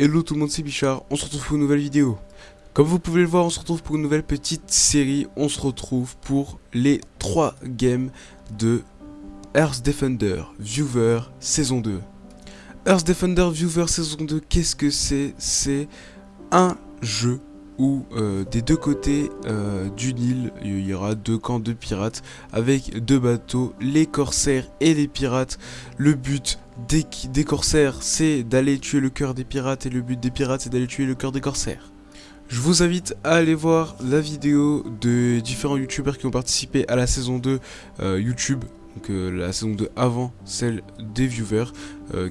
Hello tout le monde c'est Bichard, on se retrouve pour une nouvelle vidéo. Comme vous pouvez le voir, on se retrouve pour une nouvelle petite série. On se retrouve pour les 3 games de Earth Defender Viewer saison 2. Earth Defender Viewer saison 2, qu'est-ce que c'est? C'est un jeu où euh, des deux côtés euh, d'une île, il y aura deux camps de pirates avec deux bateaux, les corsaires et les pirates. Le but des, corsaires, c'est d'aller tuer le cœur des pirates et le but des pirates, c'est d'aller tuer le cœur des corsaires. Je vous invite à aller voir la vidéo de différents youtubeurs qui ont participé à la saison 2 euh, YouTube, donc la saison 2 avant celle des viewers,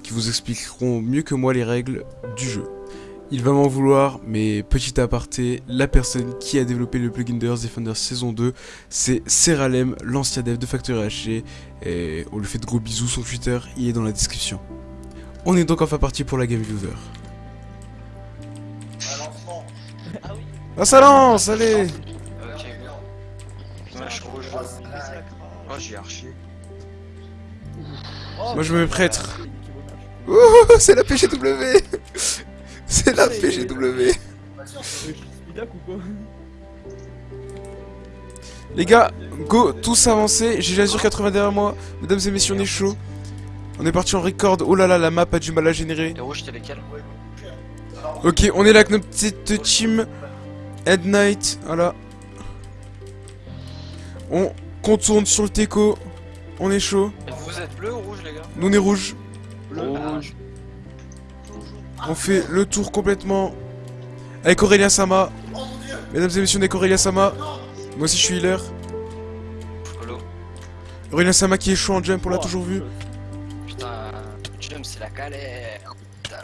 qui vous expliqueront mieux que moi les règles du jeu. Il va m'en vouloir, mais petit aparté, la personne qui a développé le plugin de Earth Defender saison 2, c'est Seralem, l'ancien dev de Factory HC, et on lui fait de gros bisous, son Twitter, il est dans la description. On est donc enfin parti pour la game viewer. Ah ça lance, allez Ok. Moi je. Oh, j'ai archi. Moi je me mets prêtre. Ouh, c'est la PGW C'est la PGW Les gars, go, tous avancer, j'ai l'azur 80 derrière moi, mesdames et messieurs on est chaud. On est parti en record, oh là là la map a du mal à générer. Les rouges, t'es lesquels Ok, on est là avec notre petite team Head Knight, voilà. On contourne sur le teco, on est chaud. Vous êtes bleu ou rouge, les gars? Nous on est rouge, Rouge. On fait le tour complètement avec Aurélien Sama. Mesdames et messieurs, on est avec Aurélien Sama. Moi aussi je suis healer. Aurélien Sama qui est chaud en jump, on l'a toujours vu. Putain, jump, c'est la galère. Putain.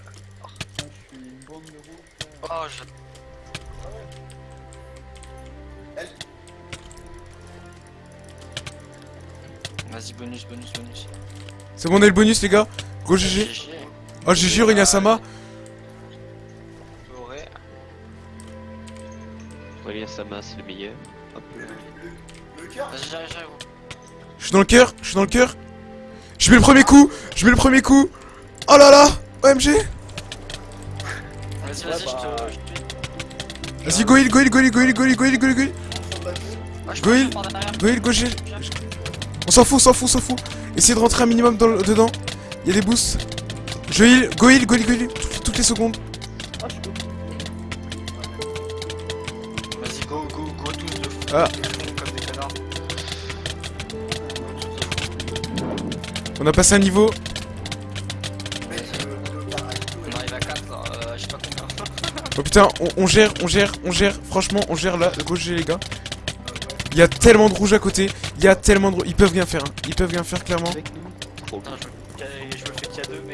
Oh, je. Vas-y, bonus, bonus, bonus. C'est bon, on a le bonus les gars. Go GG. Oh GG Aurélien Sama. Doré. Aurélien Sama, c'est le meilleur. Hop. Je suis dans le cœur, je suis dans le cœur. Je mets le premier coup, je mets le premier coup. Oh là là, OMG. Vas-y, vas-y, je te. je Vas-y, go heal, go heal, go heal, go heal, go heal, go heal, go heal, go heal. Ah, je Go heal. Go heal, go heal. On s'en fout, on s'en fout, on s'en fout. Essayez de rentrer un minimum dans le- dedans. Il y a des boosts. Je heal, go heal, go heal, go heal. Toutes, toutes les secondes. Vas-y, go, go, go, tous de fou. Ah. Comme des connards. On a passé un niveau. On arrive à 4, euh, je sais pas combien. Oh putain, on, on gère, on gère, on gère. Franchement, on gère là. Go GG les gars. Il y a tellement de rouge à côté. Il y a tellement de rouge. Ils peuvent rien faire. hein. Ils peuvent rien faire clairement. Trop Putain, je me, je me fais qu'il y a deux mecs.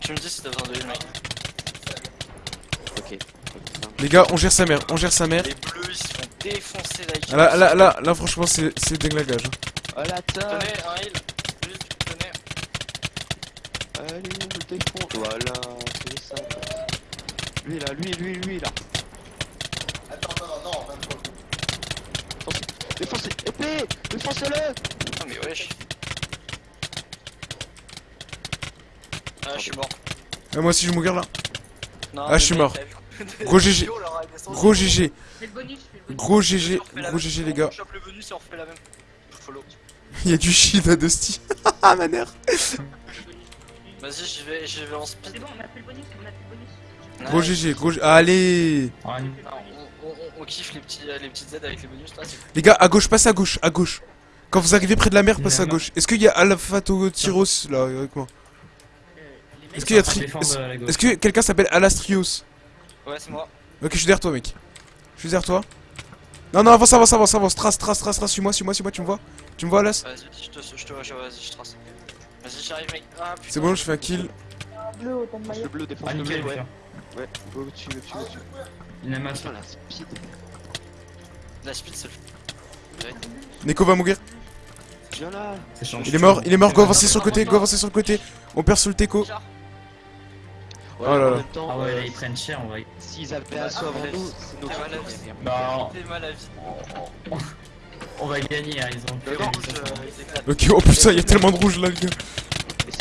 Tu me dis si t'as besoin de mec. Ok. Les gars, on gère sa mère. On gère sa mère. Les bleus ils se font défoncer la Ah, Là, là, là, là, franchement, c'est hein. Oh la ta Tenez, un heal. Juste, tenez. Allez, on le défonce Voilà, c'est ça. Lui là, lui, lui, lui là. Défoncez Épée Défoncez-le Oh mais wesh. Ah, je suis mort. Ah, moi aussi, je vais mourir là. Non, Ah, je suis mort. Gros GG. Gros GG. Fais le bonus, fais le bonus. Gros GG. Gros. GG, les gars. On chope le bonus et on refait la même. Follow. Il y a du shit à Dusty. Ah, ma mère. Vas-y, j'y vais, j'y vais en speed. C'est bon, on a fait le bonus, on a fait le bonus. Gros. GG. Gros G- Allez. On, kiffe les, petits, les petites aides avec les bonus là, Les gars, à gauche, passe à gauche. À gauche. Quand vous arrivez près de la mer, passez à gauche. Est-ce qu'il y a Alphato Tyros là avec moi Est-ce qu'il y a Tri... Est-ce que quelqu'un s'appelle Alastrios Ouais, c'est moi. Ok, je suis derrière toi, mec. Je suis derrière toi. Non, non, avance, avance, avance, avance. Trace, trace, trace, trace. Suis-moi, suis-moi, suis-moi. Tu me vois Tu me vois, Alas Vas-y, je te, je te, je, vas-y, je trace. Vas-y, j'arrive, mec. Ah, putain. C'est bon, je fais un kill. Le bleu, défonce Ah le bleu, ouais. ouais. Ouais, go dessus, go dessus, go dessus. Il a mal Putain, la speed. La speed, c'est le. Neko va mourir. Viens là Il est mort, il est mort. Go avancer sur le côté, go avancer sur le côté. On perd sur le teco. Oh là là. Temps, Ah ouais, euh, là ils prennent cher en vrai. s'ils avaient un saut avant nous, c'est nos fautes. Bah, T'es mal à vie. on, on- on va gagner, hein, ils ont Le rouge, euh. Ok, oh putain, il y a tellement de rouge là, les gars.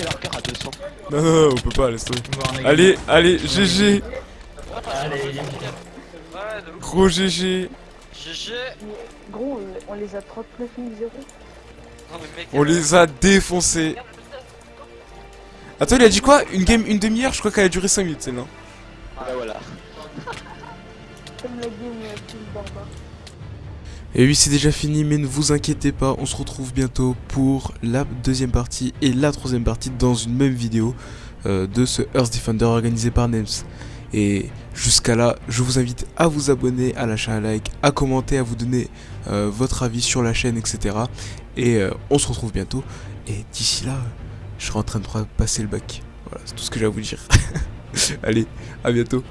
À 200. Non, non, non, on peut pas, laisse tomber. Allez, allez, GG. Allez. Gros GG. GG. Gros, euh, on les a 39 000 0 Non, mais mec. On les a défoncés. Attends, il a dit quoi? Une game, une demi-heure? Je crois qu'elle a duré 5 minutes, celle-là. Bah voilà. Comme la game euh, barbare. Et oui, c'est déjà fini, mais ne vous inquiétez pas, on se retrouve bientôt pour la deuxième partie et la troisième partie dans une même vidéo euh, de ce Earth Defender organisé par Nems. Et jusqu'à là, je vous invite à vous abonner, à lâcher un like, à commenter, à vous donner euh, votre avis sur la chaîne, etc. Et euh, on se retrouve bientôt. Et d'ici là, je serai en train de passer le bac. Voilà, c'est tout ce que j'ai à vous dire. Allez, à bientôt.